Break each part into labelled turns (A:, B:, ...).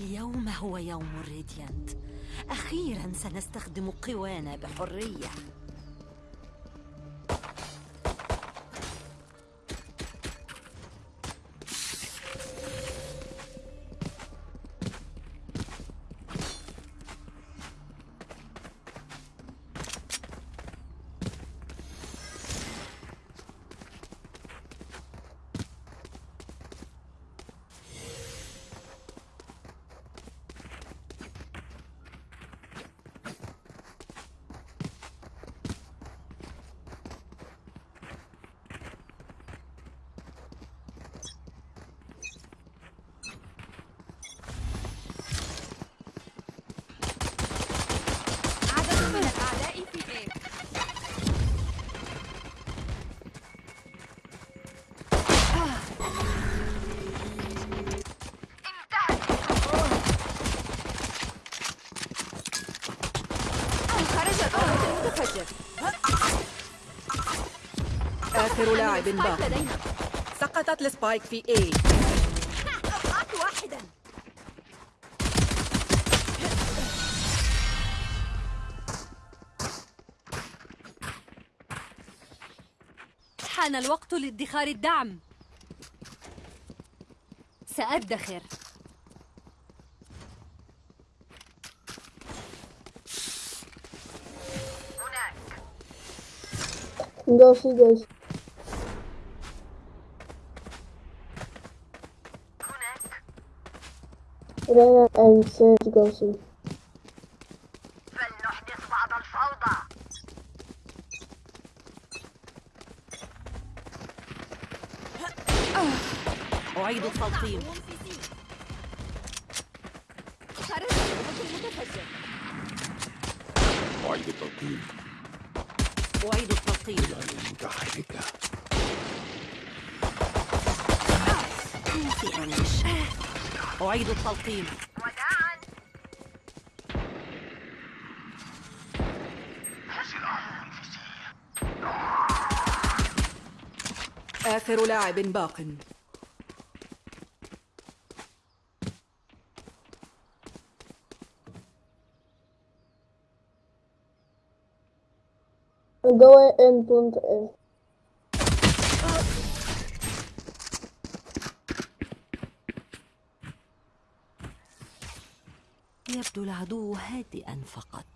A: اليوم هو يوم الريديانت. أخيرا سنستخدم قوانا بحرية.
B: آخر لاعب باق سقطت السبايك في A.
C: أقطعت واحدا.
A: حان الوقت لادخار الدعم. سأدخر.
D: Go see guys. Reyna and Serge go see.
E: فلنحدث بعض الفوضى
A: أعيد التلطيم
C: خرج الأول المتفجر
F: أعيد التلقيم
A: أعيد التلطيم
F: متحركة
A: في أنش أعيد التلطيم
E: وداعا
B: آخر لاعب باق
D: Go in plant A.
A: يبدو العدو هادئا فقط.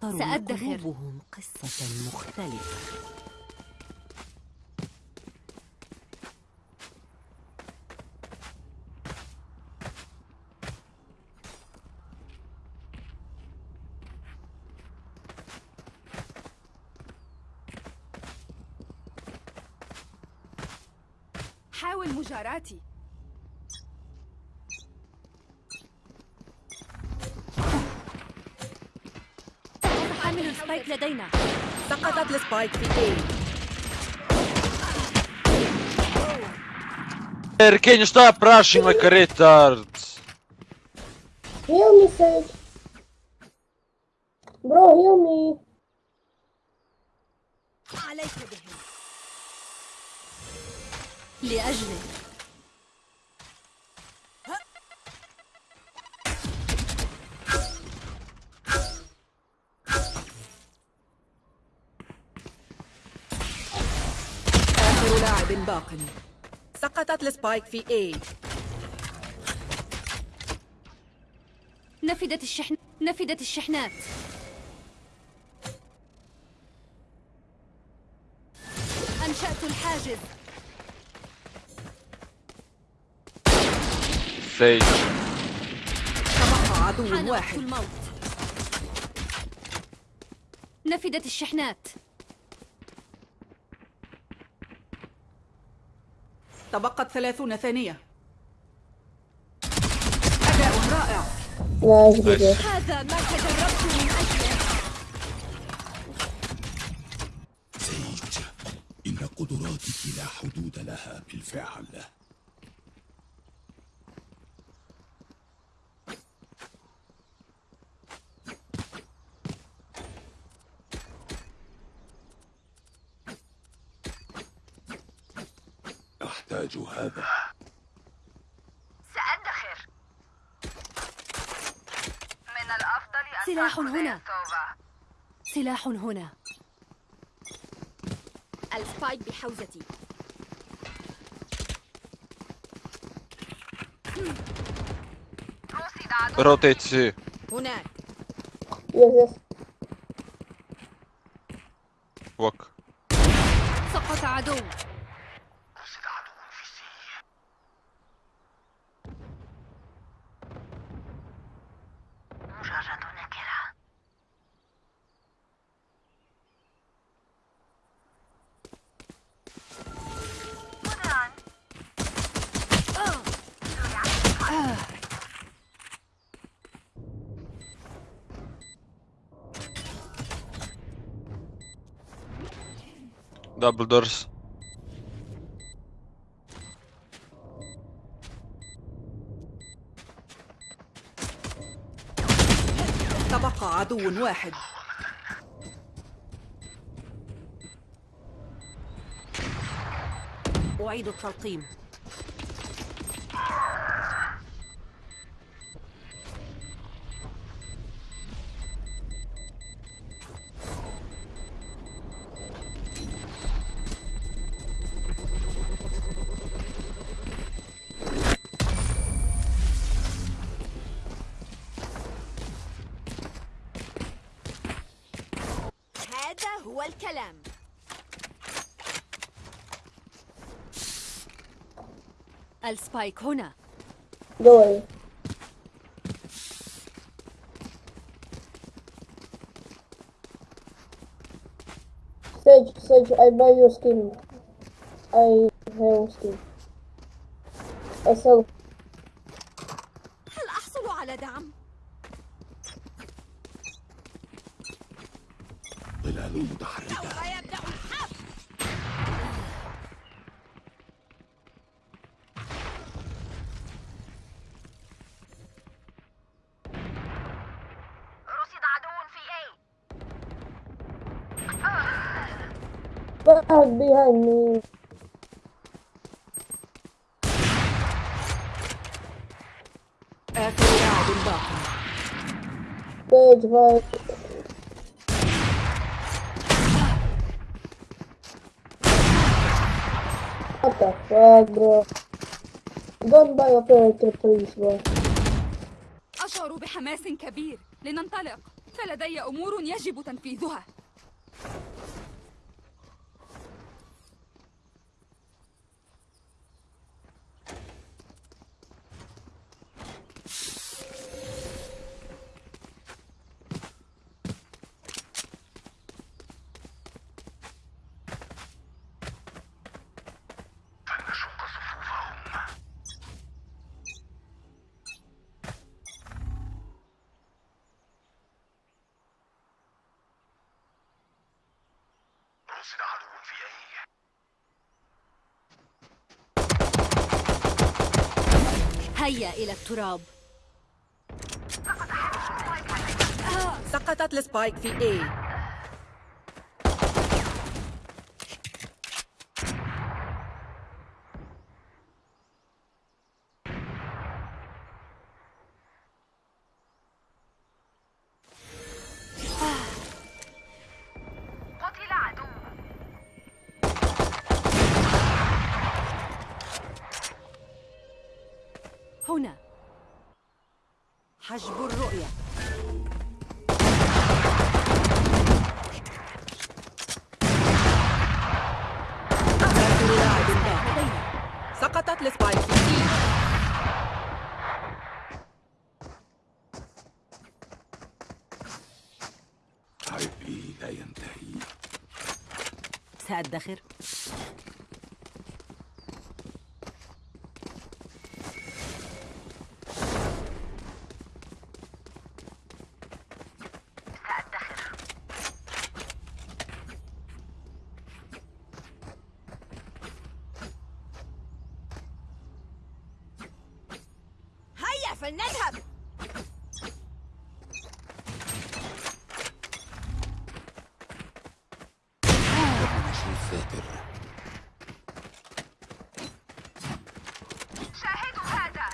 A: تروي
C: سأدخر.
A: قلوبهم قصة مختلفة.
C: حاول مجاراتي
A: لدينا.
B: سقطت السبايك في
G: اي اركين ستوب راشي
D: ماك ريتارد هيومي سيد برو هيومي
A: عليك بهم. لأجلك.
B: باق سقطت السبايك في A.
A: نفدت الشحن نفدت الشحنات. أنشأت الحاجز.
G: Sage.
B: تبقى عدو واحد.
A: الموت. نفدت الشحنات.
B: تبقت ثلاثون ثانية. أداء رائع.
A: هذا ما تدربت من أجله.
F: سيج إن قدراتك لا حدود لها بالفعل. يحتاج هذا.
E: سأدخر من الأفضل أن
C: سلاح هنا. سلاح هنا. السبايك بحوزتي.
G: روتيتسي
B: هناك.
E: يس يس
G: دبل دورس
B: تبقى عدو واحد.
A: أعيد التلقيم.
C: Spike
D: होना गोल Sage, Sage, I buy your skin. I have skin. I sell
B: واحد بيهني
D: ستيج فايت What the fuck bro? Don't buy a character please bro.
C: أشعر بحماس كبير. لننطلق. فلدي أمور يجب تنفيذها. هيا إلى التراب.
B: سقطت السبايك في A.
A: سأدخر
C: هيا فلنذهب
F: نشر الذاكر
E: شاهدوا هذا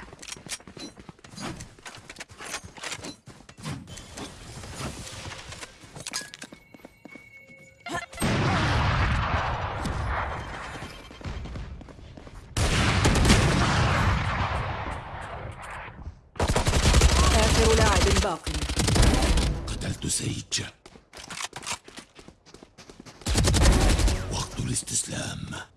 B: لاعب باق
F: قتلت سيج وقت الاستسلام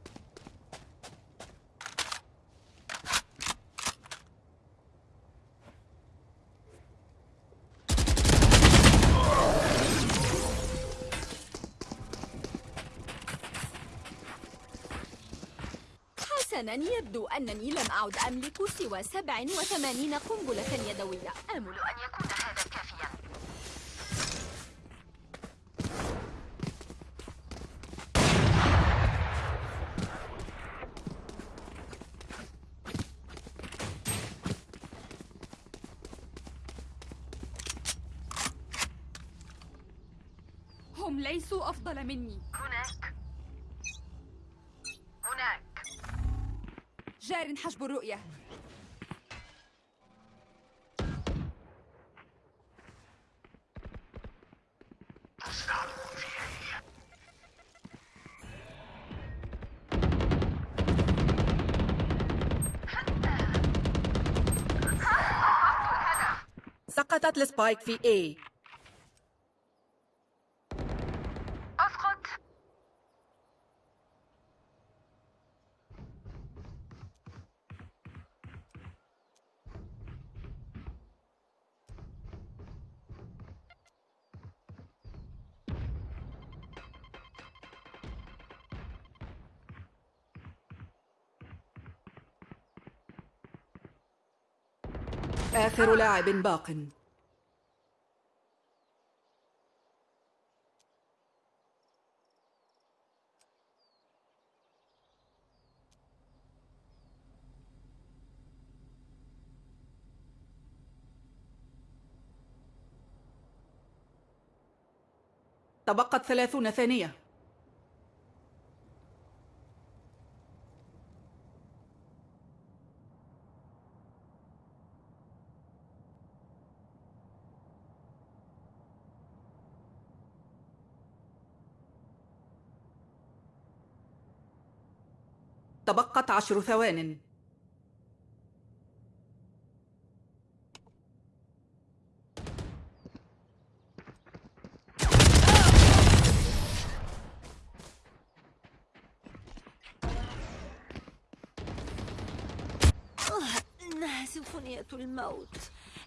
C: حسنا يبدو أنني لم أعد أملك سوى 87 قنبلة يدوية. آمل
E: أن يكون هذا كافيا
C: هم ليسوا أفضل مني. جار حجب الرؤية.
B: سقطت السبايك في A. آخر لاعب باق. تبقت ثلاثون ثانية. تبقت عشر ثوان.
A: إنها سيمفونية الموت.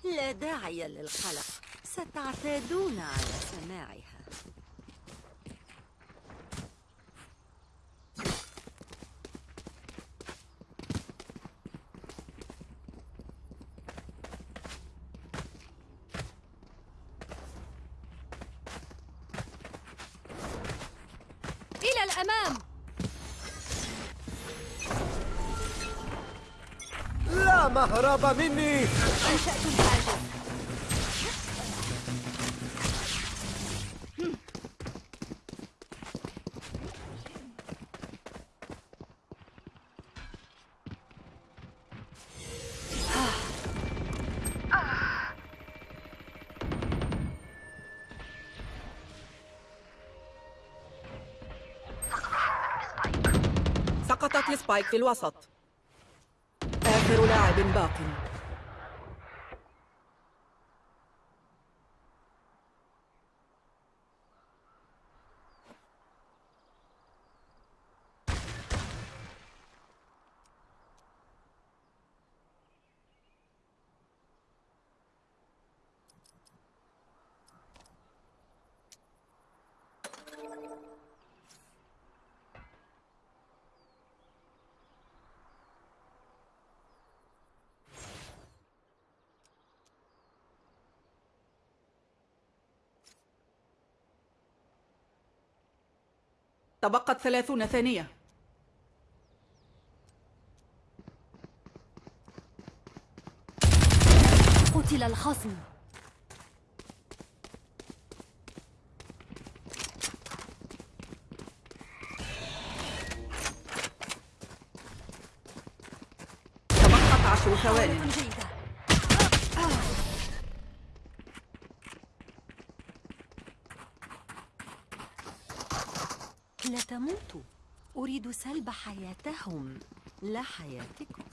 A: لا داعي للقلق. ستعتادون على سماعها
C: إلى الأمام.
H: لا مهرب مني.
C: أنشأت الحاجز
B: السبايك في الوسط. آخر لاعب باق تبقت ثلاثون ثانية.
C: قتل الخصم.
B: تبقت عشر ثوان
A: تموتوا أريد سلب حياتهم. لا حياتكم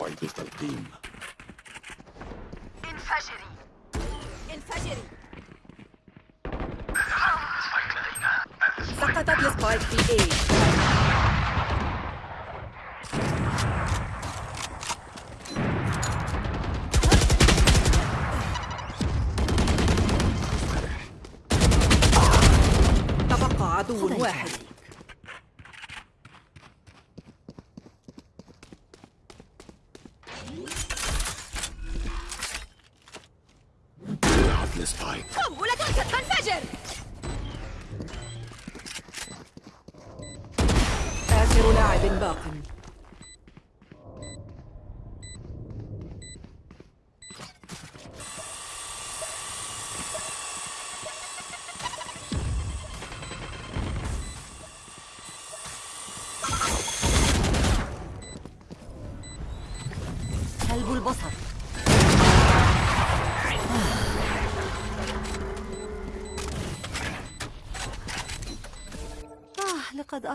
F: أعيد التلقيم
E: انفجري.
C: انفجري.
B: سقطت السبايك في A تبقى عدو واحد.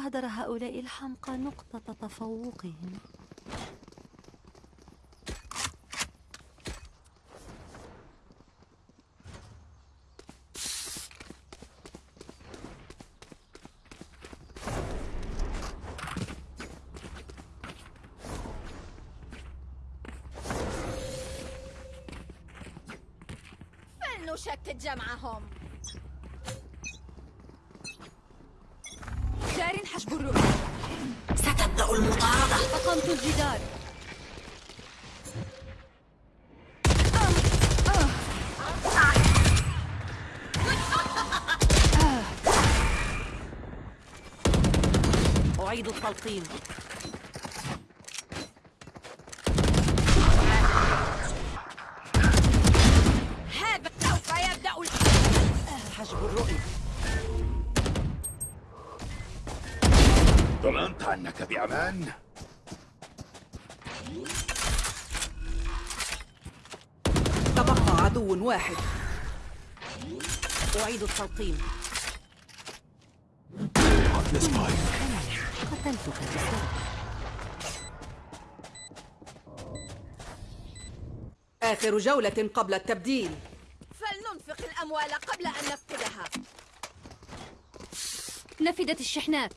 A: أهدر هؤلاء الحمقى نقطة تفوقهم.
C: فلنشتت جمعهم. الجدار.
A: أعيد التلقيم
C: هذا سوف يبدأ
A: حجب الرؤية.
F: ضمنت أنك بأمان
B: تبقى عدو واحد.
A: أعيد التلقيم. قتلتك بسرعة.
B: آخر جولة قبل التبديل.
C: فلننفق الأموال قبل أن نفقدها. نفدت الشحنات.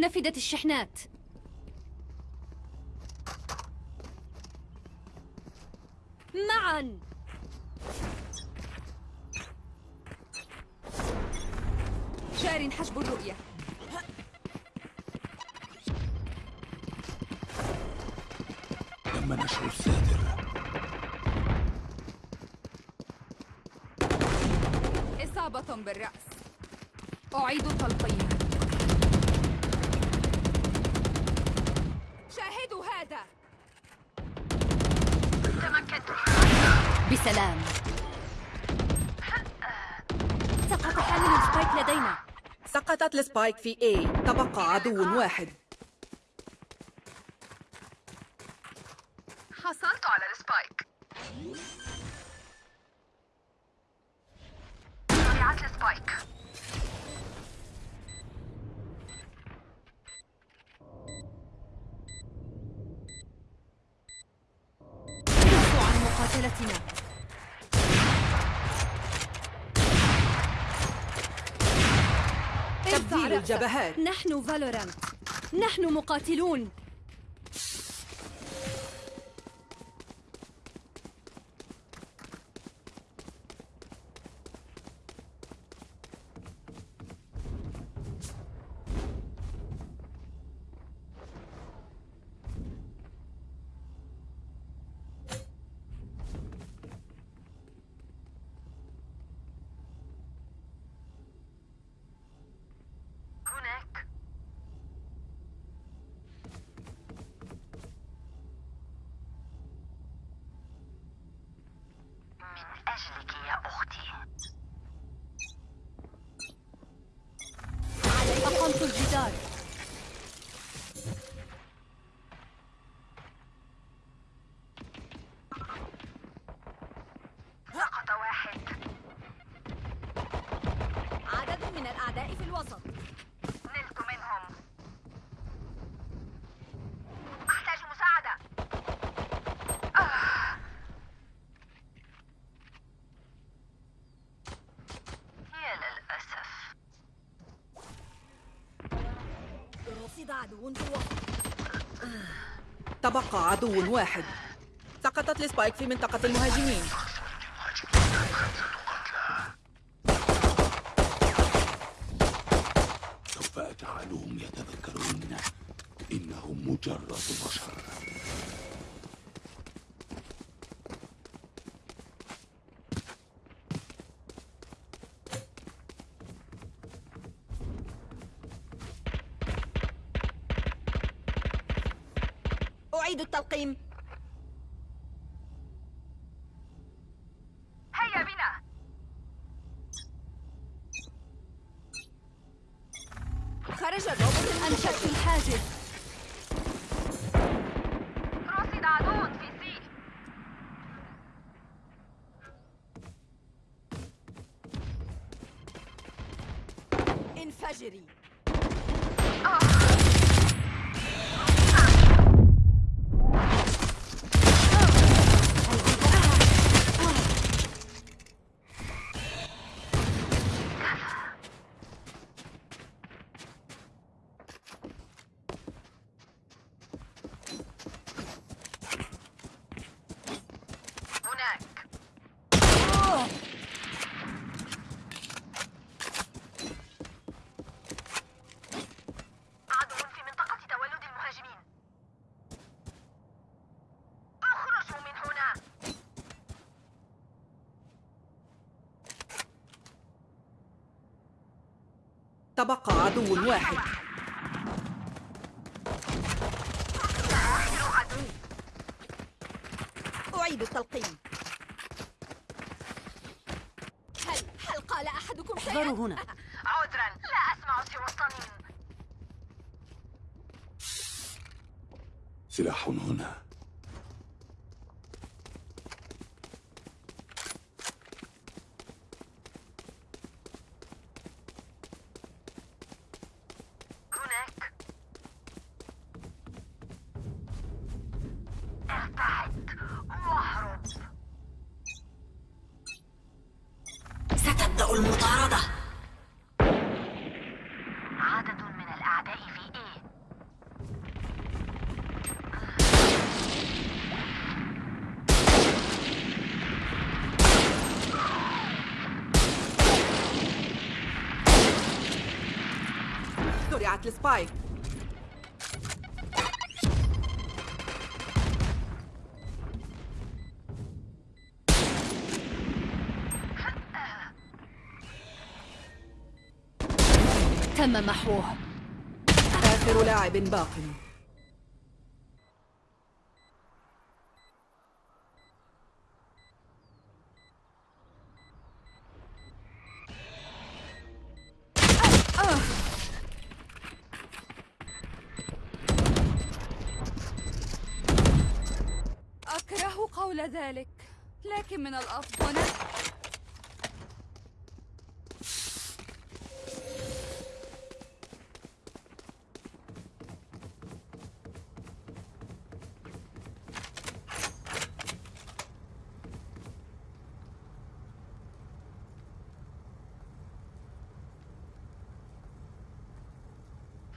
C: نفدت الشحنات. معا.
B: ال spike في A تبقى عدو واحد.
E: حصلت على
C: ال spike. ضيعت
B: ال
C: spike.
B: الجبهات.
C: نحن فالورانت. نحن مقاتلون.
B: تبقى عدو واحد. سقطت السبايك في منطقة المهاجمين.
C: التلقيم
E: هيا بنا.
C: خرج الروبوت أنشأت الحاجز
E: رصد عدو في سي.
C: انفجري.
E: هناك عدو في منطقة تولد المهاجمين اخرجوا من هنا
B: تبقى عدو واحد.
C: أعيد التلقيم. هل هل قال أحدكم شيئا؟
A: احذروا هنا.
E: عذرا. لا أسمع سوى الطنين
F: سلاح هنا.
B: زرعت السبايك
C: تم محوه
B: آخر لاعب باق.
C: قول ذلك لكن من الأفضل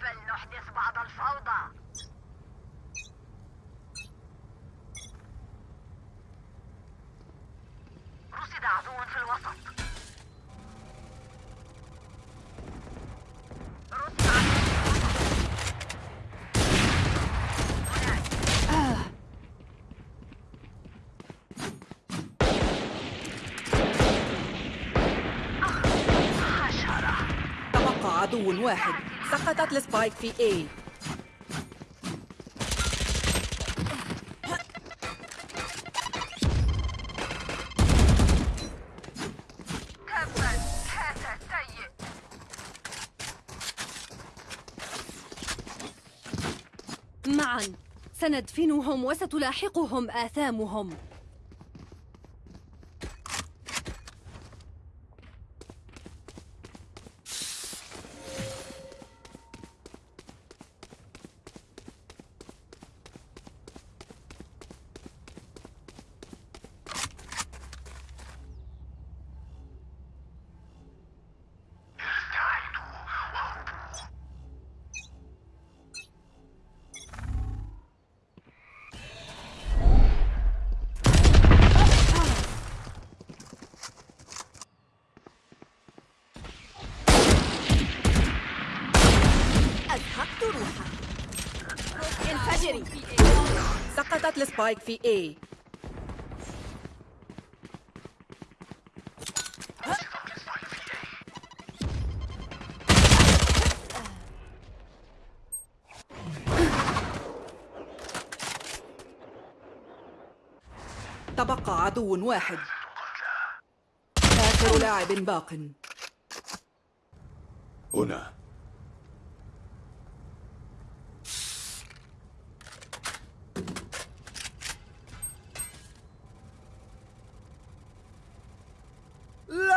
E: فلنحدث بعض الفوضى رصد عدو في الوسط رصد عدو في الوسط. هناك. حشرة
B: تبقى عدو واحد. سقطت السبايك في A.
C: معا. سندفنهم وستلاحقهم آثامهم.
B: السبايك في A تبقى عدو واحد. آخر لاعب باق.
F: هنا.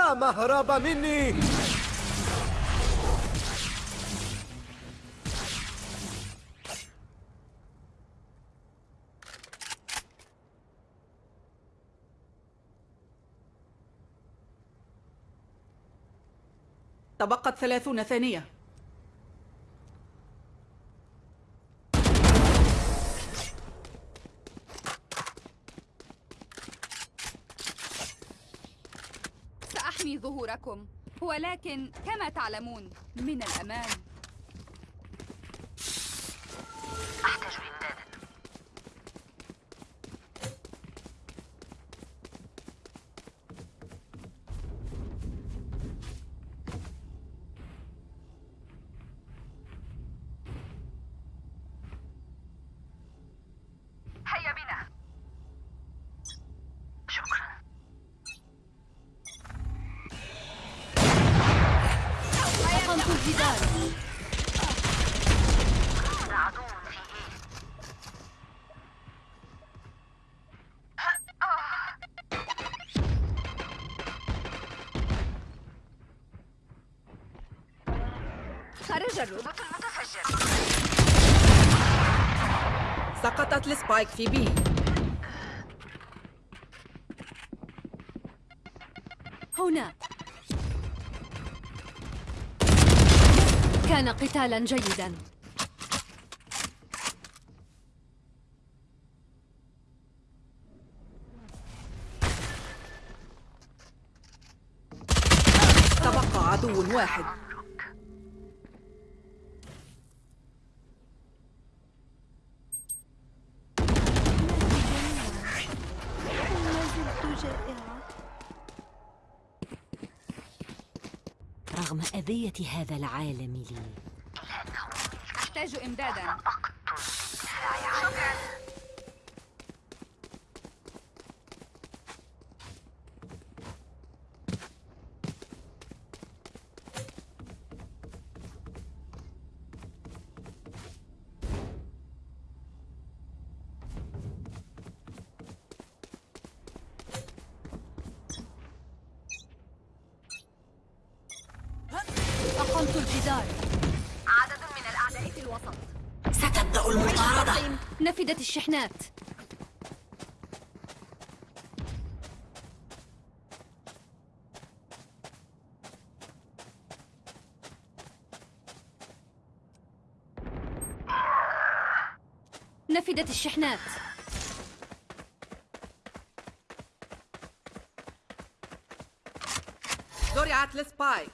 H: لا مهرب مني.
B: تبقت ثلاثون ثانية.
I: ولكن كما تعلمون من الأمان.
B: سقطت السبايك في B
C: هنا كان قتالا جيدا.
B: تبقى عدو واحد.
A: أذية هذا العالم لي.
I: أحتاج إمدادا.
E: شكرا.
C: الجدار.
E: عدد من الأعداء في الوسط.
A: ستبدأ المطاردة.
C: نفدت الشحنات. نفدت الشحنات.
B: زرعت السبايك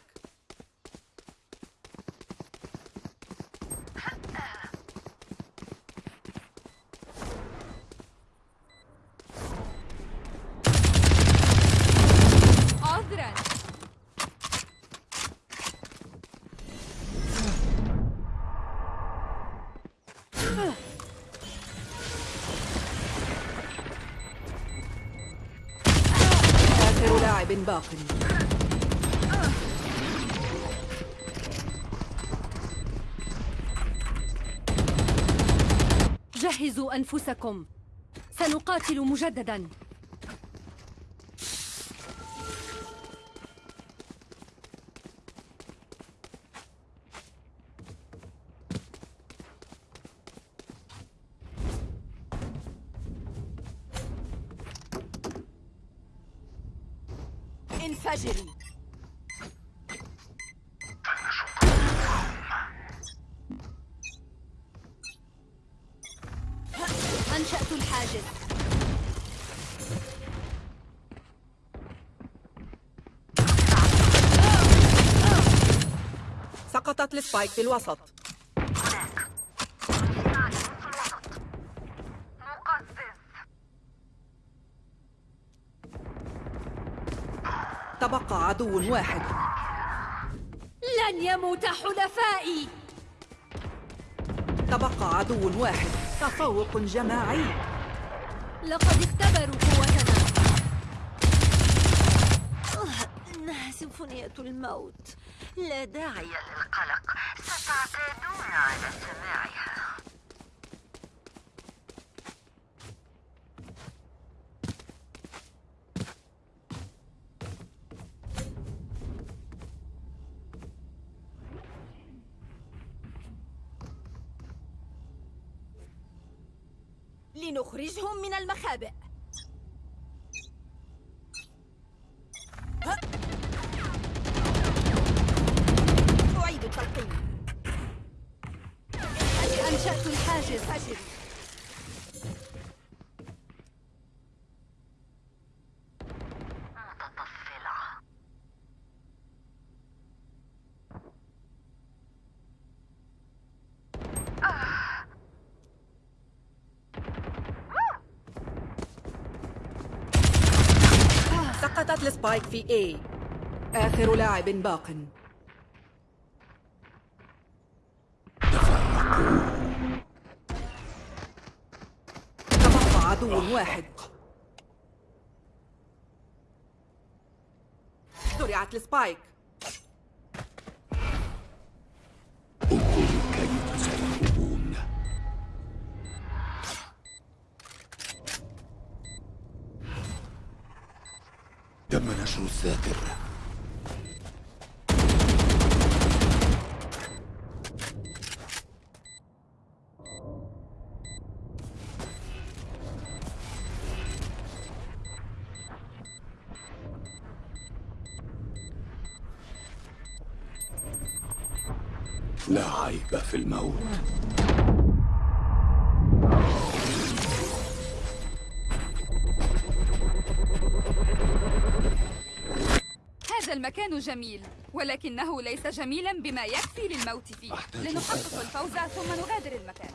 C: جهزوا أنفسكم. سنقاتل مجددا.
B: السبايك في الوسط
E: هناك
B: تبقى عدو واحد.
C: لن يموت حلفائي.
B: تبقى عدو واحد. تفوق جماعي.
C: لقد اختبروا قوتنا.
A: إنها سيمفونية الموت. لا داعي
E: للقلق. ستعتادون على سماعها
C: لنخرجهم
B: سقطت ال spike في A. آخر لاعب باق. تبقى عدو واحد. زرعت
F: ال spike. عيب في الموت.
I: هذا المكان جميل ولكنه ليس جميلا بما يكفي للموت فيه. لنحقق. الفوز ثم نغادر المكان.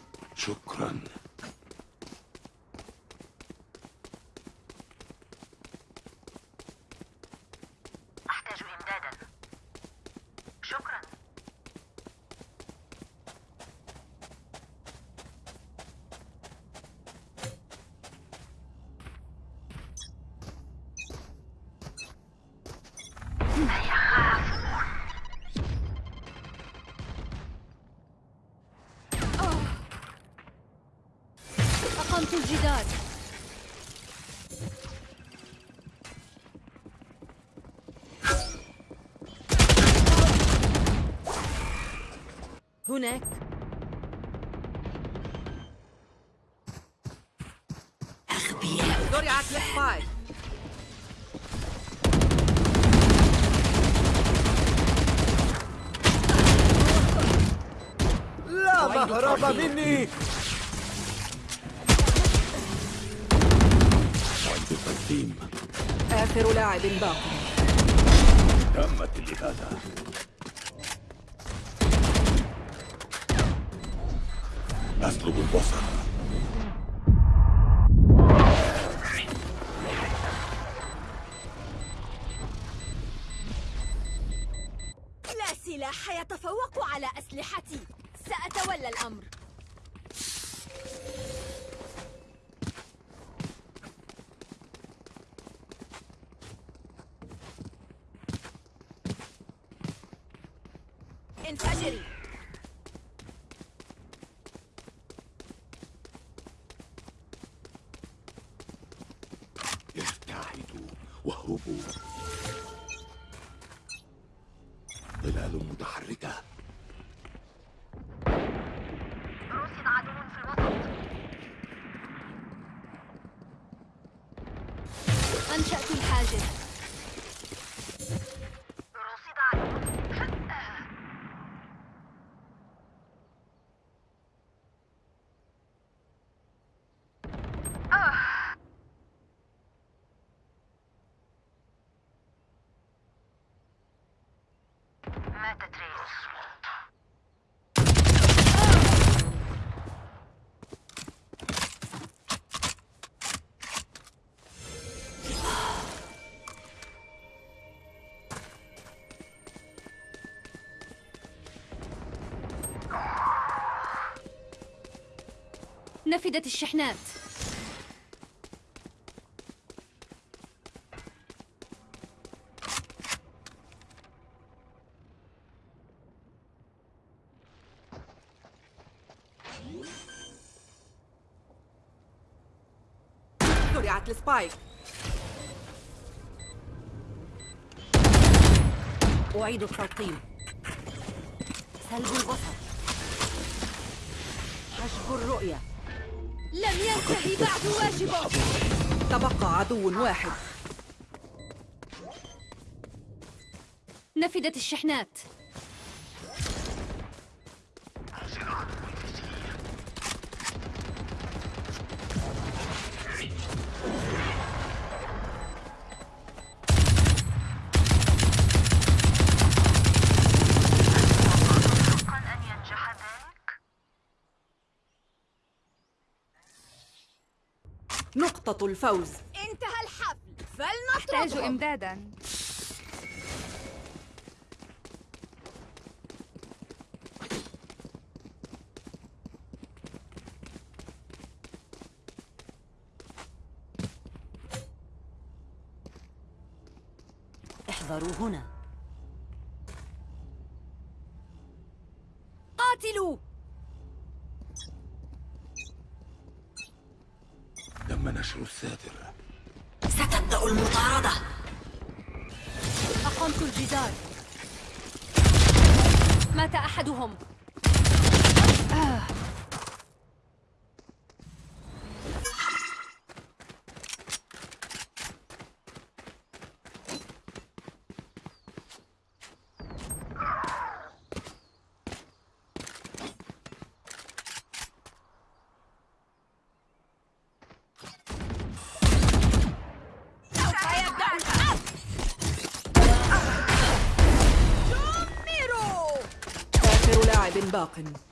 A: هناك. أغبياء
B: زرعت
H: لا مهرب مني.
B: آخر لاعب باق
C: انفجري نفدت الشحنات.
B: زرعت السبايك
H: أعيد التلقيم. سلب البصر. حجب الرؤية.
C: لم ينتهي بعد واجبه.
B: تبقى عدو واحد.
C: نفدت الشحنات.
B: الفوز.
C: انتهى الحفل.
I: أحتاج
C: فلنطردهم
I: إمدادا.
H: احذروا هنا.
C: أحدهم سوف يبدأ الحرب دمروا
B: آخر لاعب